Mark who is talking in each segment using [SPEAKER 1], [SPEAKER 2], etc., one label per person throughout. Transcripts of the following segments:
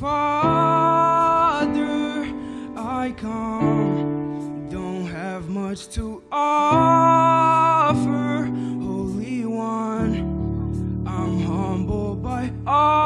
[SPEAKER 1] Father, I come. Don't have much to offer, Holy One. I'm humble by all.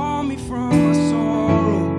[SPEAKER 2] call me from my sorrow.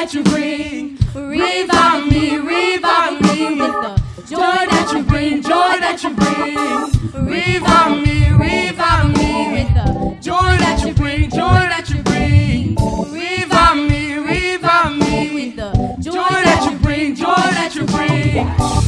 [SPEAKER 2] that you bring. Revive me, revive me with the joy that you bring, joy that you bring. Revive me, revive me with the joy that you bring, joy that you bring. Revive me, revive me with the joy that you bring, joy that you bring.